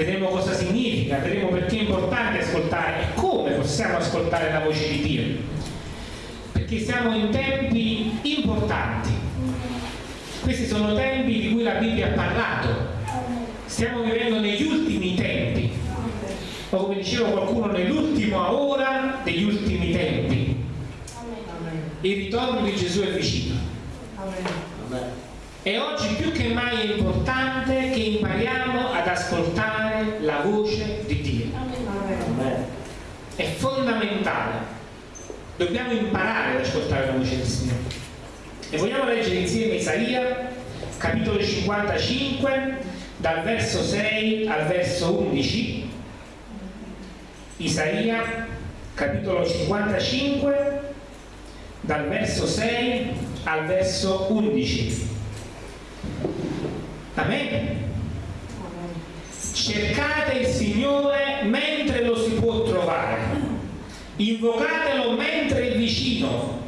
Vedremo cosa significa, vedremo perché è importante ascoltare e come possiamo ascoltare la voce di Dio. Perché siamo in tempi importanti. Questi sono tempi di cui la Bibbia ha parlato. Stiamo vivendo negli ultimi tempi, o come diceva qualcuno, nell'ultima ora degli ultimi tempi. Il ritorno di Gesù è vicino. E oggi più che mai è importante che impariamo ad ascoltare la voce di Dio. È fondamentale. Dobbiamo imparare ad ascoltare la voce del Signore. E vogliamo leggere insieme Isaia, capitolo 55, dal verso 6 al verso 11. Isaia, capitolo 55, dal verso 6 al verso 11. Amen. Cercate il Signore mentre lo si può trovare, invocatelo mentre è vicino.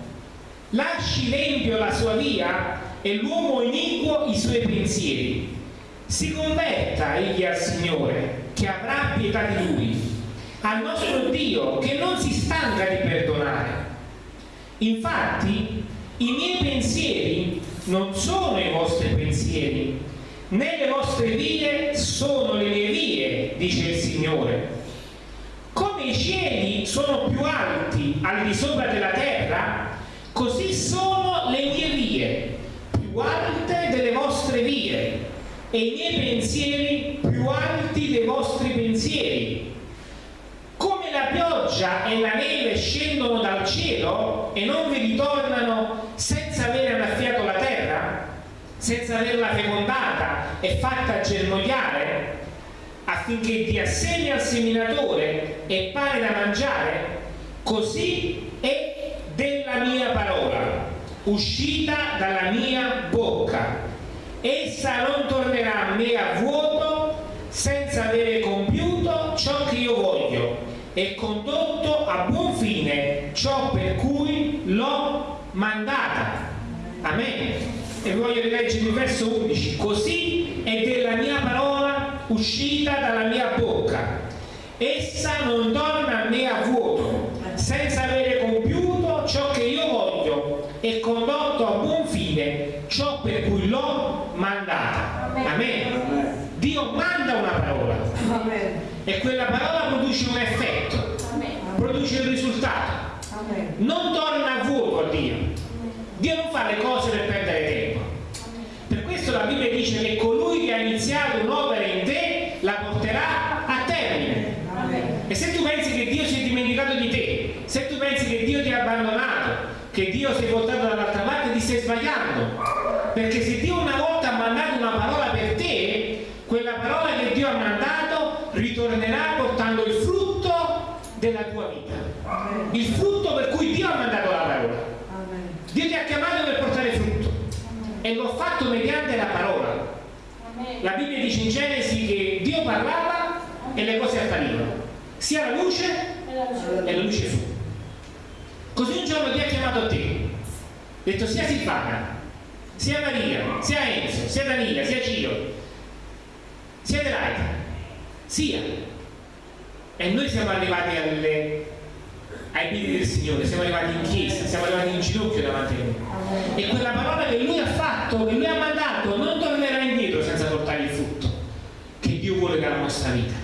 Lasci l'empio la sua via e l'uomo iniquo i suoi pensieri. Si converta egli al Signore, che avrà pietà di lui, al nostro Dio, che non si stanca di perdonare. Infatti, i miei pensieri non sono i vostri pensieri, né le vostre vie sono le mie vie, dice il Signore. Come i cieli sono più alti al di sopra della terra, così sono le mie vie, più alte delle vostre vie, e i miei pensieri più alti dei vostri pensieri. Come la pioggia e la neve scendono dal cielo e non vi ritornano senza aver annaffiato la terra, senza averla fecondata e fatta germogliare, affinché dia seme al seminatore e pane da mangiare, così è della mia parola, uscita dalla mia bocca. Essa non tornerà a me a vuoto senza avere compiuto ciò che io voglio e condotto a buon fine ciò per cui l'ho mandata. Amen. E voglio rileggere il verso 11. Così è della mia parola uscita dalla mia bocca. Essa non torna a me a vuoto, senza avere compiuto ciò che io voglio e condotto a buon fine ciò per cui l'ho mandata. Amen. Dio manda una parola e quella parola produce un effetto, produce un risultato. Non torna a vuoto a Dio. Dio non fa le cose per perdere tempo. Per questo la Bibbia dice che colui che ha iniziato un'opera in te la porterà a termine. E se tu pensi che Dio si è dimenticato di te, se tu pensi che Dio ti ha abbandonato, che Dio si è voltato dall'altra parte, ti stai sbagliando. Perché se Dio una volta ha mandato una parola per te, quella parola che Dio ha mandato ritornerà portando il frutto della tua vita. Il frutto per cui Dio ha mandato la parola. Dio ti ha chiamato per portare frutto e l'ho fatto mediante la parola. La Bibbia dice in Genesi che Dio parlava e le cose apparivano. Sia la luce e la luce fu. Così un giorno Dio ha chiamato a te. Ha detto sia Silvana, sia Maria, sia Enzo, sia Danila, sia Gio, sia Adelaide, sia. E noi siamo arrivati alle, ai piedi del Signore, siamo arrivati in chiesa, siamo arrivati in ginocchio davanti a Lui. E quella parola che Lui ha fatto, che Lui ha mandato, non tornerà indietro senza portare il frutto che Dio vuole dalla nostra vita.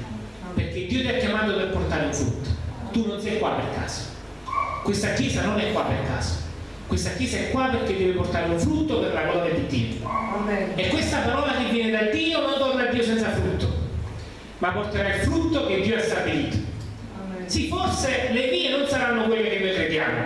Perché Dio ti ha chiamato per portare un frutto. Tu non sei qua per caso. Questa chiesa non è qua per caso. Questa chiesa è qua perché deve portare un frutto per la gloria di Dio. E questa parola che viene da Dio non torna a Dio senza frutto, ma porterà il frutto che Dio ha stabilito. Sì, forse le vie non saranno quelle che noi crediamo,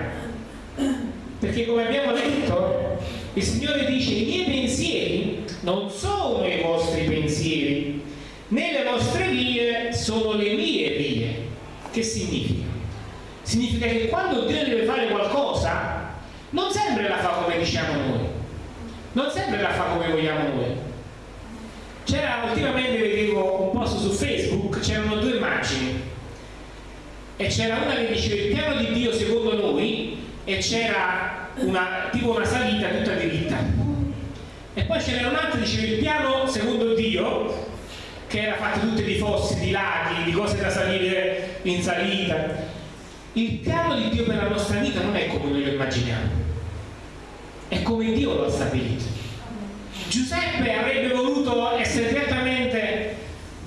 perché come abbiamo detto, il Signore dice i miei pensieri non sono i vostri pensieri, né le vostre vie sono le mie vie. Che significa? Significa che quando Dio deve fare qualcosa, non sempre la fa come diciamo noi, non sempre la fa come vogliamo noi. C'era ultimamente, vedevo un post su Facebook, c'erano due immagini e c'era una che diceva il piano di Dio secondo noi e c'era una, tipo una salita tutta diritta e poi c'era un'altra che diceva il piano secondo Dio che era fatta tutte di fossi, di laghi, di cose da salire in salita. Il piano di Dio per la nostra vita non è come noi lo immaginiamo, è come Dio lo ha stabilito. Giuseppe avrebbe voluto essere direttamente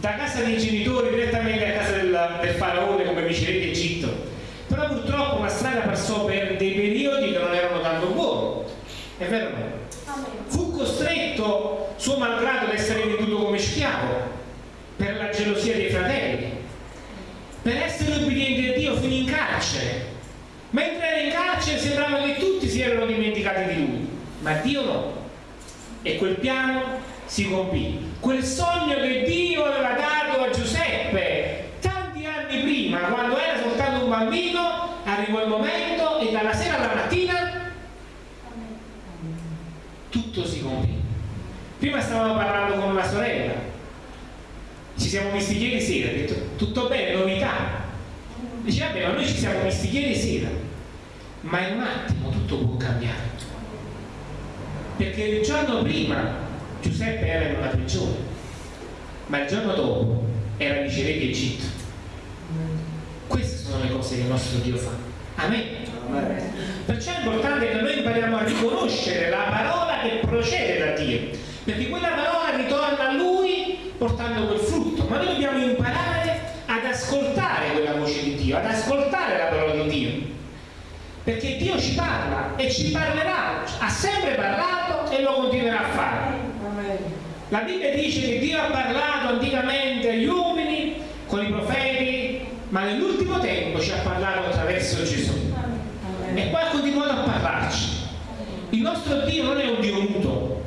da casa dei genitori direttamente a casa del, del faraone come vice re d'Egitto però purtroppo la strada passò per dei periodi che non erano tanto buoni è vero o no? fu costretto suo malgrado ad essere venduto come schiavo per la gelosia dei fratelli per essere obbediente a Dio finì in carcere mentre era in carcere sembrava che tutti si erano dimenticati di lui ma Dio no e quel piano si compì. Quel sogno che Dio aveva dato a Giuseppe tanti anni prima quando era soltanto un bambino arrivò il momento e dalla sera alla mattina tutto si compì. Prima stavamo parlando con una sorella. Ci siamo visti ieri sera ha detto tutto bene, novità. Dice vabbè ma noi ci siamo visti ieri sera ma in un attimo tutto può cambiare perché il giorno prima Giuseppe era in una prigione, ma il giorno dopo era vice re di Egitto. Queste sono le cose che il nostro Dio fa. Amen. Perciò è importante che noi impariamo a riconoscere la parola che procede da Dio, perché quella parola ritorna a Lui portando quel frutto, ma noi dobbiamo imparare ad ascoltare quella voce di Dio, ad ascoltare la parola di Dio, perché Dio ci parla e ci parlerà, ha sempre parlato e lo continuerà a fare. La Bibbia dice che Dio ha parlato anticamente agli uomini con i profeti, ma nell'ultimo tempo ci ha parlato attraverso Gesù. E poi ha continuato a parlarci. Il nostro Dio non è un Dio muto.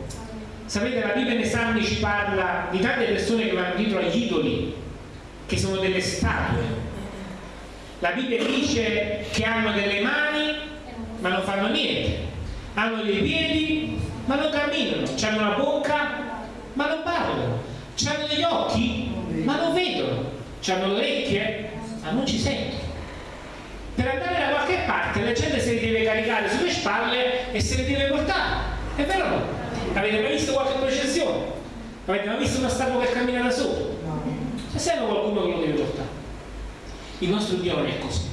Sapete, la Bibbia nei Salmi ci parla di tante persone che vanno dietro agli idoli, che sono delle statue. La Bibbia dice che hanno delle mani, ma non fanno niente. Hanno dei piedi, ma non camminano. Hanno una bocca, ma non parlano. Hanno degli occhi, ma non vedono. Hanno le orecchie, ma non ci sentono. Per andare da qualche parte la gente se li deve caricare sulle spalle e se li deve portare. È vero o no? Avete mai visto qualche processione? Avete mai visto una statua che cammina da solo? C'è sempre qualcuno che lo deve portare. Il nostro Dio non è così.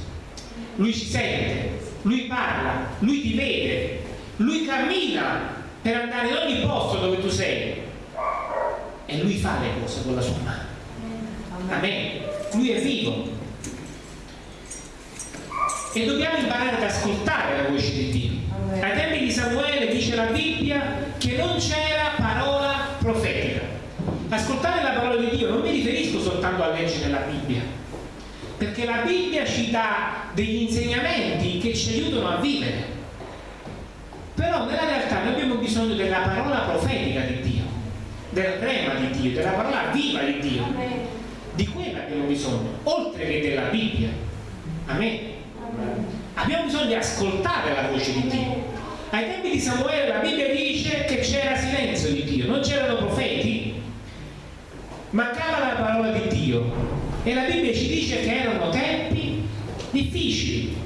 Lui ci sente, lui parla, lui ti vede, lui cammina per andare in ogni posto dove tu sei e lui fa le cose con la sua mano. Amen. Lui è vivo. E dobbiamo imparare ad ascoltare la voce di Dio. Ai tempi di Samuele dice la Bibbia che non c'era parola profetica. Ascoltare la parola di Dio non mi riferisco soltanto a leggere la Bibbia, perché la Bibbia ci dà degli insegnamenti che ci aiutano a vivere. Però nella realtà noi abbiamo bisogno della parola profetica di Dio del rema di Dio, della parola viva di Dio. Di quella abbiamo bisogno, oltre che della Bibbia. Amen. Abbiamo bisogno di ascoltare la voce di Dio. Ai tempi di Samuele la Bibbia dice che c'era silenzio di Dio, non c'erano profeti, mancava la parola di Dio. E la Bibbia ci dice che erano tempi difficili.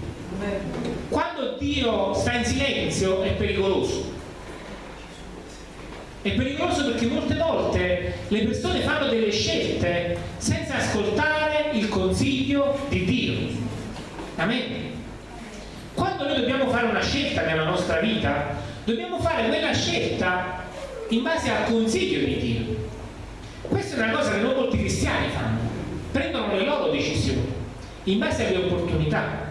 Quando Dio sta in silenzio è pericoloso è pericoloso perché molte volte le persone fanno delle scelte senza ascoltare il consiglio di Dio. Amen. Quando noi dobbiamo fare una scelta nella nostra vita, dobbiamo fare quella scelta in base al consiglio di Dio. Questa è una cosa che non molti cristiani fanno. Prendono le loro decisioni in base alle opportunità.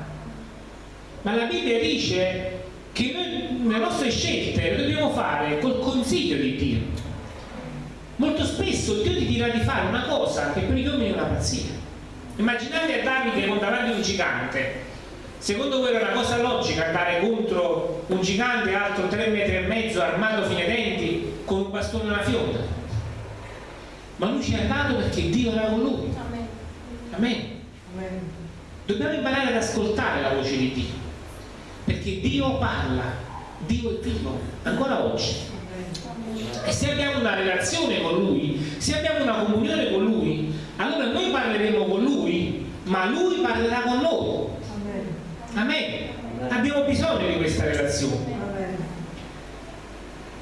Ma la Bibbia dice che noi le nostre scelte le dobbiamo fare col consiglio di Dio. Molto spesso Dio ti dirà di fare una cosa che per gli uomini è una pazzia. Immaginate a Davide con davanti un gigante. Secondo voi era una cosa logica andare contro un gigante alto 3 metri e mezzo, armato fino ai denti, con un bastone e una fionda? Ma lui ci è andato perché Dio era con lui. Amen. Amen. Dobbiamo imparare ad ascoltare la voce di Dio perché Dio parla, Dio è vivo, ancora oggi. E se abbiamo una relazione con Lui, se abbiamo una comunione con Lui, allora noi parleremo con Lui, ma Lui parlerà con noi. Amen. Abbiamo bisogno di questa relazione.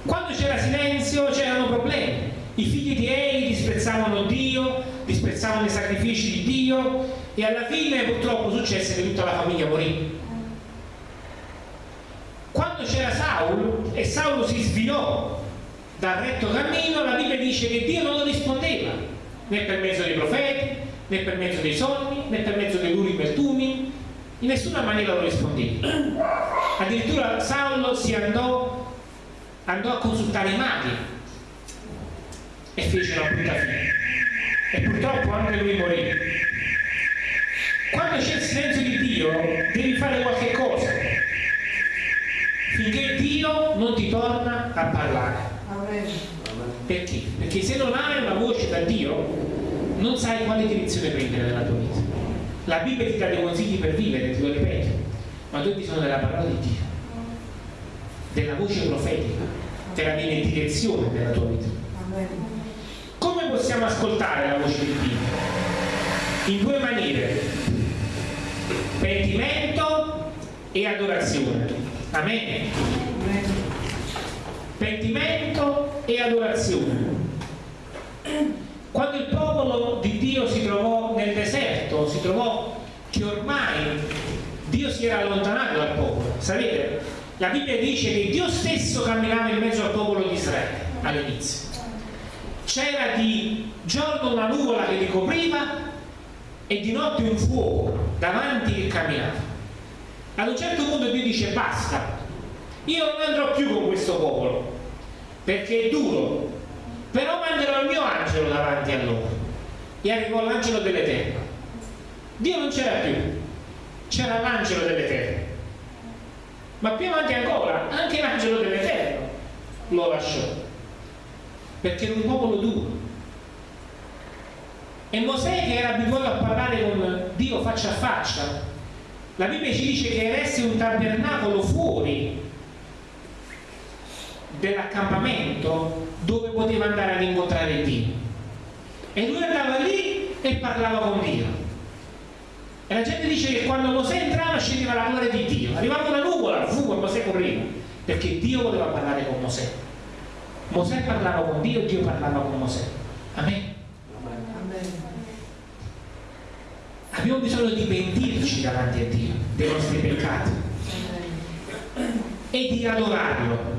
Quando c'era silenzio c'erano problemi. I figli di Eli disprezzavano Dio, disprezzavano i sacrifici di Dio e alla fine purtroppo successe che tutta la famiglia morì. Quando c'era Saulo e Saulo si svilò dal retto cammino, la Bibbia dice che Dio non lo rispondeva, né per mezzo dei profeti, né per mezzo dei sogni, né per mezzo dei Urim e Tumim, in nessuna maniera lo rispondeva. Addirittura Saulo si andò, andò a consultare i maghi e fece una brutta fine. E purtroppo anche lui morì. Quando c'è il silenzio di Dio, devi fare qualche torna a parlare. Perché? Perché se non hai una voce da Dio, non sai quale direzione prendere nella tua vita. La Bibbia ti dà dei consigli per vivere, ti lo ripeto, ma tu hai bisogno della parola di Dio, della voce profetica, della direzione della tua vita. Come possiamo ascoltare la voce di Dio? In due maniere, pentimento e adorazione. Amen. Pentimento e adorazione. Quando il popolo di Dio si trovò nel deserto, si trovò che ormai Dio si era allontanato dal popolo. Sapete, la Bibbia dice che Dio stesso camminava in mezzo al popolo di Israele all'inizio. C'era di giorno una nuvola che li copriva e di notte un fuoco davanti che camminava. Ad un certo punto Dio dice basta, io non andrò più con questo popolo perché è duro, però manderò il mio angelo davanti a loro. E arrivò l'angelo dell'Eterno Dio non c'era più. C'era l'angelo dell'Eterno ma più avanti ancora anche l'angelo dell'Eterno lo lasciò. Perché era un popolo duro. E Mosè che era abituato a parlare con Dio faccia a faccia la Bibbia ci dice che eresse un tabernacolo fuori dell'accampamento dove poteva andare ad incontrare Dio. E lui andava lì e parlava con Dio. E la gente dice che quando Mosè entrava scendeva la gloria di Dio. Arrivava una nuvola, fu e Mosè correva perché Dio voleva parlare con Mosè. Mosè parlava con Dio e Dio parlava con Mosè. Amen. Abbiamo bisogno di pentirci davanti a Dio dei nostri peccati e di adorarlo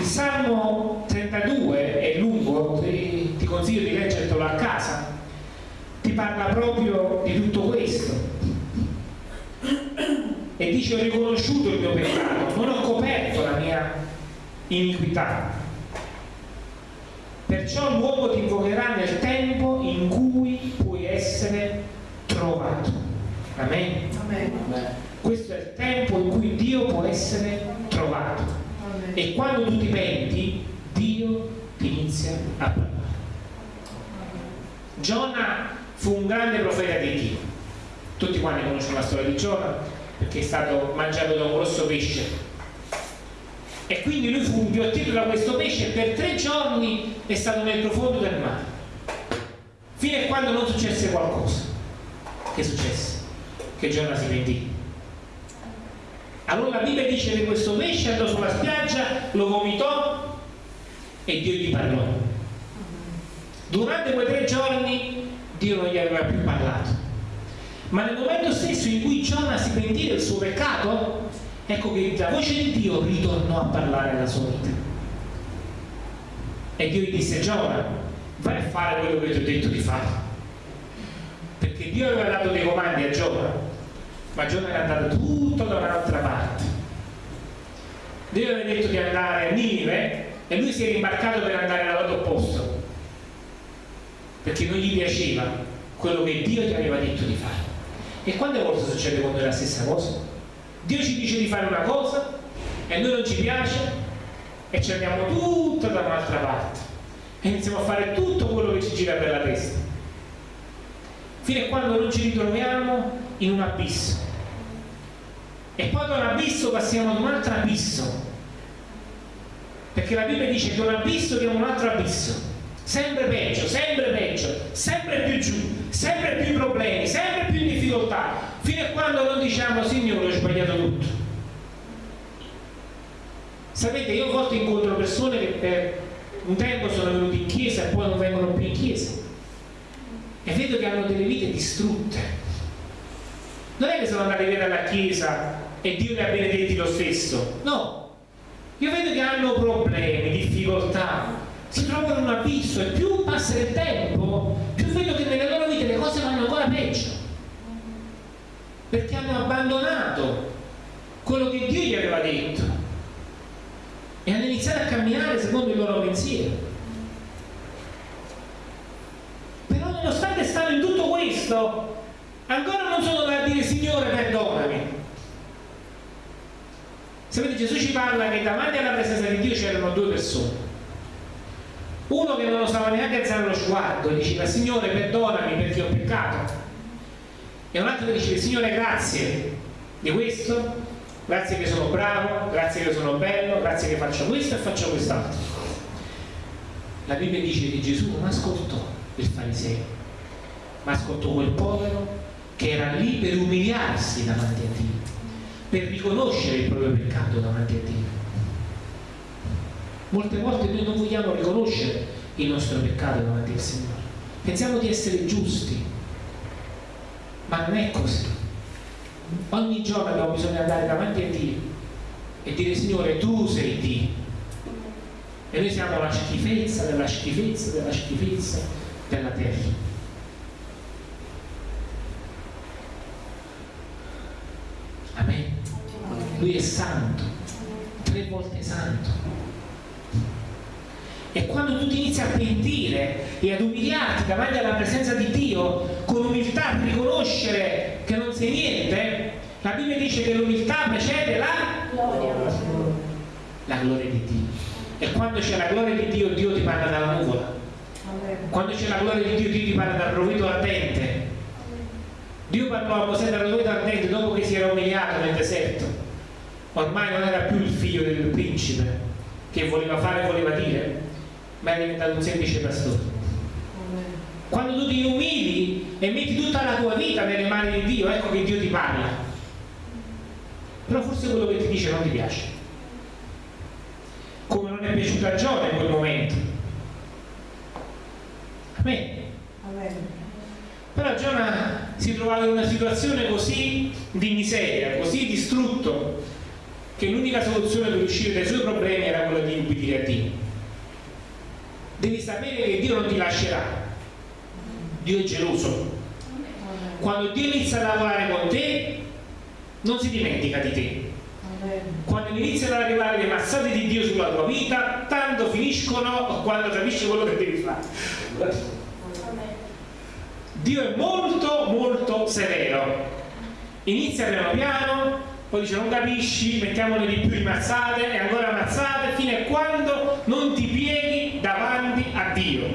il Salmo 32 è lungo, ti, ti consiglio di leggertelo a casa, ti parla proprio di tutto questo. E dice ho riconosciuto il mio peccato, non ho coperto la mia iniquità. Perciò l'uomo ti invocherà nel tempo in cui puoi essere trovato. Amen. Amen. Questo è il tempo in cui Dio può essere trovato e quando tu ti penti Dio ti inizia a parlare. Giona fu un grande profeta di Dio. Tutti quanti conoscono la storia di Giona perché è stato mangiato da un grosso pesce. E quindi lui fu inghiottito da questo pesce e per tre giorni è stato nel profondo del mare. Fino a quando non successe qualcosa. Che successe? che Giona si pentì allora la Bibbia dice che questo pesce andò sulla spiaggia, lo vomitò e Dio gli parlò. Durante quei tre giorni Dio non gli aveva più parlato. Ma nel momento stesso in cui Giona si pentì del suo peccato, ecco che la voce di Dio ritornò a parlare alla sua vita. E Dio gli disse, Giona, vai a fare quello che ti ho detto di fare. Perché Dio aveva dato dei comandi a Giona ma Giona era andato tutto da un'altra parte. Dio aveva detto di andare a Ninive e lui si è rimbarcato per andare dal lato opposto perché non gli piaceva quello che Dio ti aveva detto di fare. E quante volte succede con noi la stessa cosa? Dio ci dice di fare una cosa e noi non ci piace e ci andiamo tutto da un'altra parte. E iniziamo a fare tutto quello che ci gira per la testa. Fino a quando non ci ritroviamo in un abisso. E poi da un abisso passiamo ad un altro abisso. Perché la Bibbia dice che un abisso chiama un altro abisso. Sempre peggio, sempre peggio sempre più giù, sempre più problemi sempre più difficoltà. Fino a quando non diciamo Signore ho sbagliato tutto sapete io a volte incontro persone che per un tempo sono venuti in chiesa e poi non vengono più in chiesa. E vedo che hanno delle vite distrutte. Non è che sono andati via dalla chiesa e Dio li ha benedetti lo stesso, no. Io vedo che hanno problemi, difficoltà, si trovano in un abisso e più passa il tempo, più vedo che nelle loro vite le cose vanno ancora peggio. Perché hanno abbandonato quello che Dio gli aveva detto e hanno iniziato a camminare secondo il loro pensiero. Però nonostante stanno in tutto questo, ancora non sono da dire Signore perdonami. Sapete, Gesù ci parla che davanti alla presenza di Dio c'erano due persone. Uno che non lo stava neanche alzare lo sguardo e diceva Signore perdonami perché ho peccato. E un altro che diceva Signore grazie di questo, grazie che sono bravo, grazie che sono bello, grazie che faccio questo e faccio quest'altro. La Bibbia dice che Gesù non ascoltò il fariseo, ma ascoltò quel povero che era lì per umiliarsi davanti a Dio, per riconoscere il proprio peccato davanti a Dio. Molte volte noi non vogliamo riconoscere il nostro peccato davanti al Signore. Pensiamo di essere giusti, ma non è così. Ogni giorno abbiamo bisogno di andare davanti a Dio e dire Signore tu sei Dio. E noi siamo la schifezza della schifezza della schifezza della terra. Amen. Lui è santo, tre volte santo e quando tu ti inizi a pentire e ad umiliarti davanti alla presenza di Dio, con umiltà a riconoscere che non sei niente, la Bibbia dice che l'umiltà precede la gloria. La gloria di Dio. E quando c'è la gloria di Dio, Dio ti parla dalla nuvola. Quando c'è la gloria di Dio, Dio ti parla dal rovito ardente. Dio parlò a Mosè dal rovito ardente dopo che si era umiliato nel deserto. Ormai non era più il figlio del principe che voleva fare e voleva dire, ma è diventato un semplice pastore. Quando tu ti umili e metti tutta la tua vita nelle mani di Dio, ecco che Dio ti parla. Però forse quello che ti dice non ti piace. Come non è piaciuto a Giona in quel momento. Amen. Amen. Però Giona si trovava in una situazione così di miseria, così distrutto, che l'unica soluzione per uscire dai suoi problemi era quella di ubbidire a Dio. Devi sapere che Dio non ti lascerà. Dio è geloso. Quando Dio inizia a lavorare con te non si dimentica di te. Quando iniziano ad arrivare le mazzate di Dio sulla tua vita tanto finiscono quando capisci quello che devi fare Dio è molto molto severo. Inizia piano piano poi dice non capisci, mettiamone di più di e ancora mazzate fino a quando non ti pieghi davanti a Dio.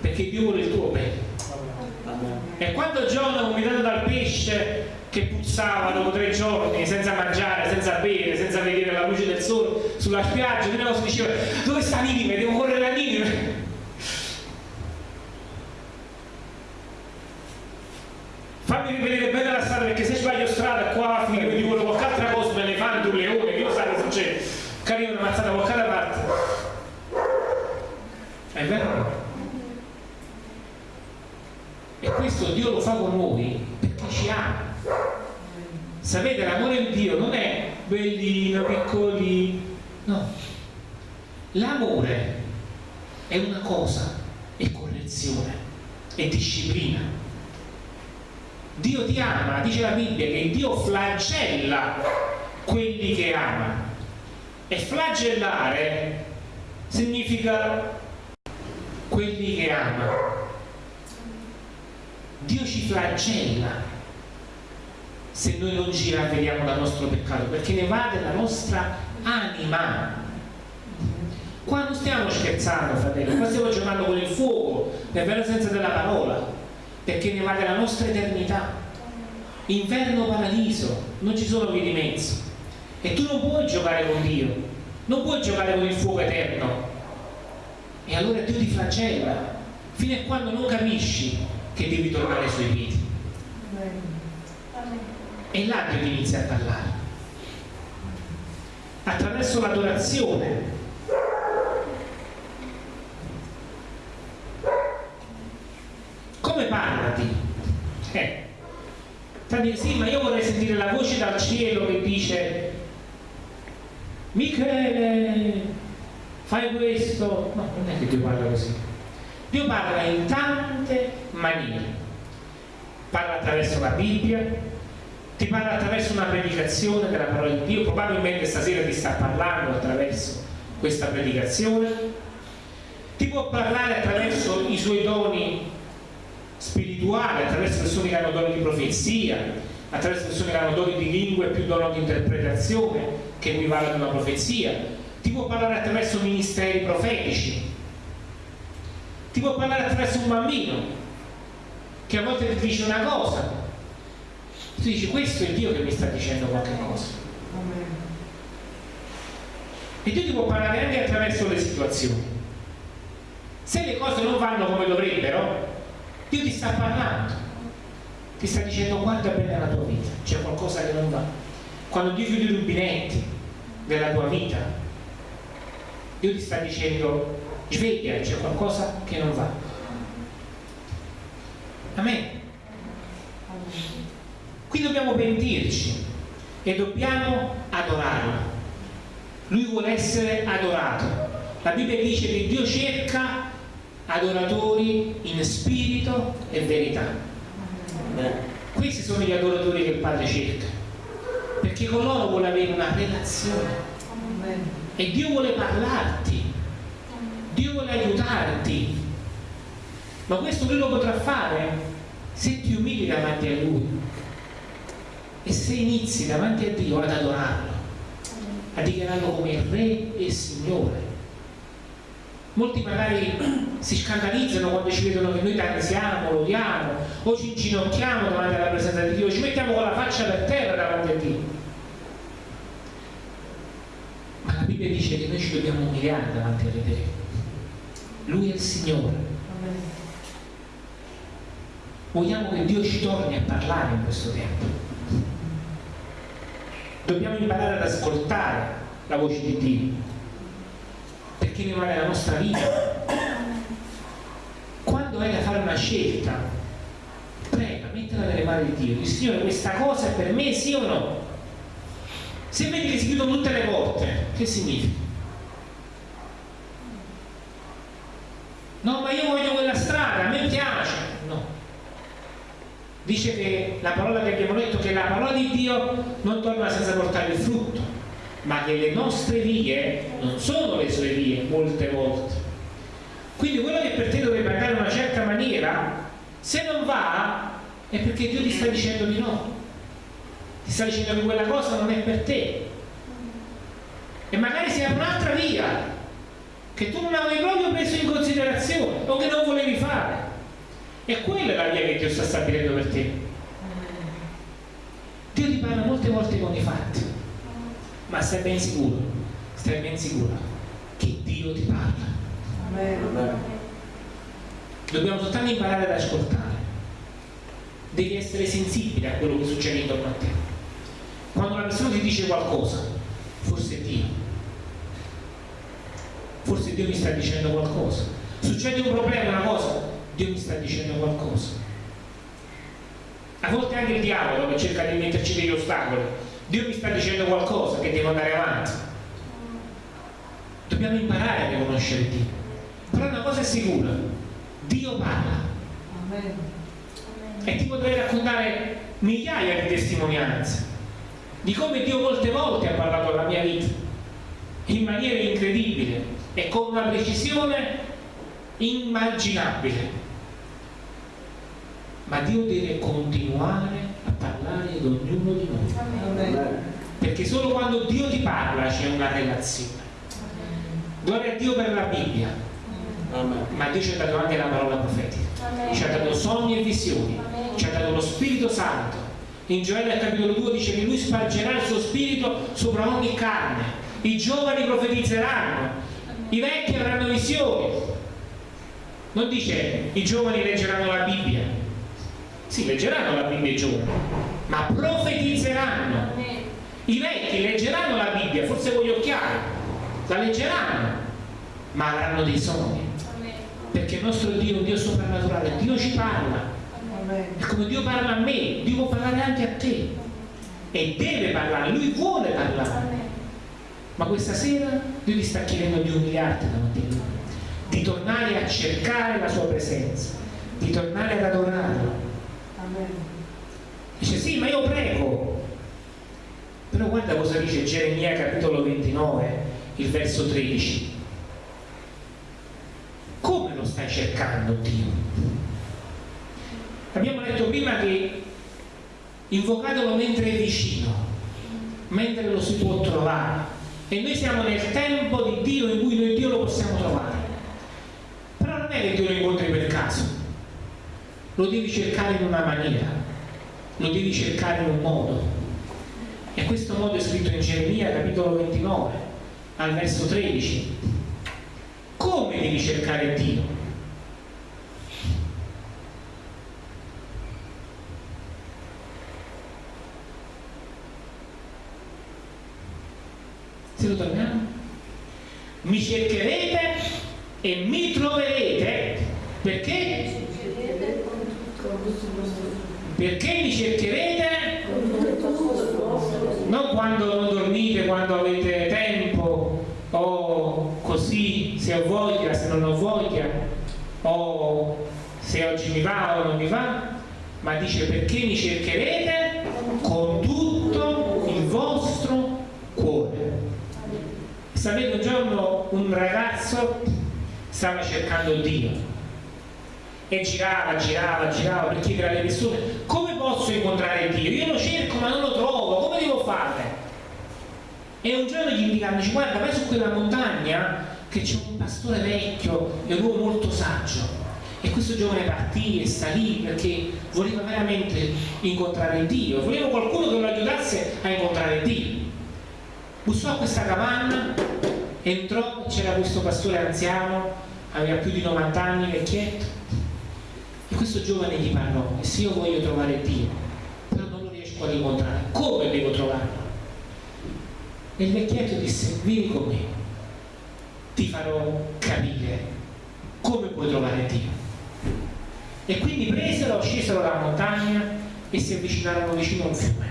Perché Dio vuole il tuo bene. E quando Giona vomitato dal pesce che puzzava dopo tre giorni senza mangiare, senza bere, senza vedere la luce del sole sulla spiaggia, cosa diceva dove sta Ninive? Devo correre a Ninive fammi rivedere bene la strada perché se sbaglio strada qua finire quindi quello qualche altra cosa un elefante, un leone, che lo sa che succede? Carino una mazzata qualche parte. È vero? e questo Dio lo fa con noi perché ci ama. Sapete l'amore di Dio non è bellino, piccoli no. L'amore è una cosa è correzione è disciplina Dio ti ama, dice la Bibbia che Dio flagella quelli che ama. E flagellare significa quelli che ama. Dio ci flagella se noi non ci ravvediamo dal nostro peccato, perché ne va della nostra anima. Qua non stiamo scherzando, fratello, qua stiamo giocando con il fuoco, nel vero senso della parola perché ne va della nostra eternità. Inverno paradiso non ci sono vie di mezzo. E tu non puoi giocare con Dio non puoi giocare con il fuoco eterno. E allora Dio ti flagella fino a quando non capisci che devi tornare ai suoi piedi. E là Dio ti inizia a parlare. Attraverso l'adorazione parla Dio? Eh. Tanti sì, ma io vorrei sentire la voce dal cielo che dice Michele, fai questo. No, non è che Dio parla così. Dio parla in tante maniere. Parla attraverso la Bibbia, ti parla attraverso una predicazione della parola di Dio, probabilmente stasera ti sta parlando attraverso questa predicazione, ti può parlare attraverso i suoi doni spirituali, attraverso persone che hanno doni di profezia, attraverso persone che hanno doni di lingue più dono di interpretazione, che equivalgono a una profezia, ti può parlare attraverso ministeri profetici, ti può parlare attraverso un bambino che a volte ti dice una cosa, tu dici questo è Dio che mi sta dicendo qualche cosa. E Dio ti può parlare anche attraverso le situazioni. Se le cose non vanno come dovrebbero, Dio ti sta parlando, ti sta dicendo guarda bene la tua vita, c'è qualcosa che non va. Quando Dio chiude i rubinetti della tua vita, Dio ti sta dicendo sveglia, c'è qualcosa che non va. Amen. Qui dobbiamo pentirci e dobbiamo adorarlo. Lui vuole essere adorato. La Bibbia dice che Dio cerca adoratori in spirito e verità. Questi sono gli adoratori che il Padre cerca, perché con loro vuole avere una relazione. E Dio vuole parlarti, Dio vuole aiutarti. Ma questo Lui lo potrà fare se ti umili davanti a Lui e se inizi davanti a Dio ad adorarlo, a dichiararlo come Re e Signore. Molti magari si scandalizzano quando ci vedono che noi danziamo, lo odiamo, o ci inginocchiamo davanti alla presenza di Dio, ci mettiamo con la faccia per terra davanti a Dio. Ma la Bibbia dice che noi ci dobbiamo umiliare davanti a Dio. Lui è il Signore. Vogliamo che Dio ci torni a parlare in questo tempo dobbiamo imparare ad ascoltare la voce di Dio perché ne la nostra vita. Quando hai da fare una scelta prega, mettila nelle mani di Dio dici Signore questa cosa è per me sì o no? Se vedi che si chiudono tutte le porte che significa? no ma io voglio quella strada, a me piace. Dice che la parola che abbiamo letto che la parola di Dio non torna senza portare il frutto ma che le nostre vie non sono le sue vie molte volte. Quindi quello che per te dovrebbe andare in una certa maniera se non va è perché Dio ti sta dicendo di no. Ti sta dicendo che quella cosa non è per te. E magari sia un'altra via che tu non avevi proprio preso in considerazione o che non volevi fare. E quella è la via che Dio sta stabilendo per te. Dio ti parla molte volte con i fatti, ma stai ben sicuro, stai ben sicuro che Dio ti parla. Dobbiamo soltanto imparare ad ascoltare. Devi essere sensibile a quello che succede intorno a te. Quando una persona ti dice qualcosa, forse è Dio. Forse Dio mi sta dicendo qualcosa. Succede un problema, una cosa, Dio mi sta dicendo qualcosa. A volte anche il diavolo che cerca di metterci degli ostacoli, Dio mi sta dicendo qualcosa che devo andare avanti. Dobbiamo imparare a riconoscere Dio. Però una cosa è sicura, Dio parla. E ti potrei raccontare migliaia di testimonianze di come Dio molte volte ha parlato alla mia vita in maniera incredibile e con una precisione immaginabile ma Dio deve continuare parlare ad ognuno di noi. Perché solo quando Dio ti parla c'è una relazione. Gloria a Dio per la Bibbia. Ma Dio ci ha dato anche la parola profetica. Ci ha dato sogni e visioni. Ci ha dato lo Spirito Santo. In Gioele capitolo 2 dice che lui spargerà il suo spirito sopra ogni carne. I giovani profetizzeranno. I vecchi avranno visioni. Non dice i giovani leggeranno la Bibbia sì, leggeranno la Bibbia i giovani, ma profetizzeranno. I vecchi leggeranno la Bibbia, forse con gli occhiali, la leggeranno, ma avranno dei sogni. perché il nostro Dio è un Dio soprannaturale, Dio ci parla. E come Dio parla a me, Dio può parlare anche a te. E deve parlare, Lui vuole parlare. Ma questa sera Dio ti sta chiedendo di umiliarti davanti a Lui, di tornare a cercare la sua presenza, di tornare ad adorarlo. Dice sì, ma io prego. Però guarda cosa dice Geremia capitolo 29, il verso 13. Come lo stai cercando Dio? Abbiamo detto prima che invocatelo mentre è vicino, mentre lo si può trovare. E noi siamo nel tempo di Dio in cui noi Dio lo possiamo trovare. Però non è che Dio lo incontri per lo devi cercare in una maniera, lo devi cercare in un modo. E questo modo è scritto in Geremia capitolo 29, al verso 13. Come devi cercare Dio? Se lo torniamo? Mi cercherete e mi troverete perché? Perché mi cercherete? Non quando non dormite, quando avete tempo o così se ho voglia, se non ho voglia o se oggi mi va o non mi va ma dice perché mi cercherete? Con tutto il vostro cuore. Sapete, un giorno un ragazzo stava cercando Dio e girava, girava, girava per chiedere alle persone come posso incontrare Dio? Io lo cerco ma non lo trovo, come devo fare? E un giorno gli indicano, dice guarda vai su quella montagna che c'è un pastore vecchio e un uomo molto saggio e questo giovane partì e salì perché voleva veramente incontrare Dio, voleva qualcuno che lo aiutasse a incontrare Dio bussò a questa capanna entrò c'era questo pastore anziano aveva più di 90 anni vecchietto e questo giovane gli parlò e se io voglio trovare Dio però non lo riesco ad incontrare come devo trovarlo? e il vecchietto disse vieni con me ti farò capire come puoi trovare Dio e quindi presero, scesero la montagna e si avvicinarono vicino a un fiume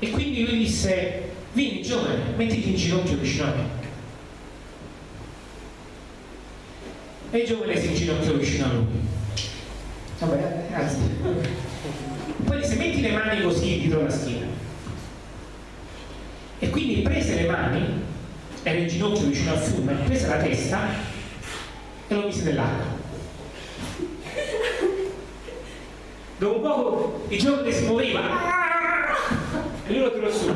e quindi lui disse, vieni giovane, mettiti in ginocchio vicino a me. E il giovane si inginocchiò vicino a lui. Vabbè, grazie. Poi disse, metti le mani così dietro la schiena. E quindi prese le mani, era in ginocchio vicino al fiume, prese la testa e lo mise nell'acqua. Dopo un poco il giovane si muoveva e lui lo tirò su.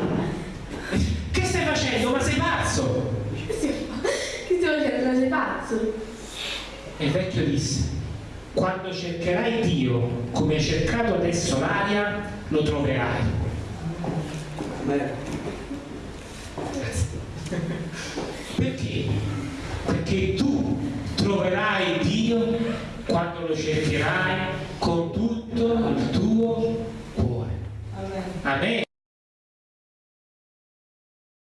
Che stai facendo? Ma sei pazzo? Che stai facendo? Ma sei pazzo? E il vecchio disse, quando cercherai Dio come hai cercato adesso l'aria, lo troverai. Perché? Perché tu troverai Dio quando lo cercherai con tutto il tuo cuore. Amen.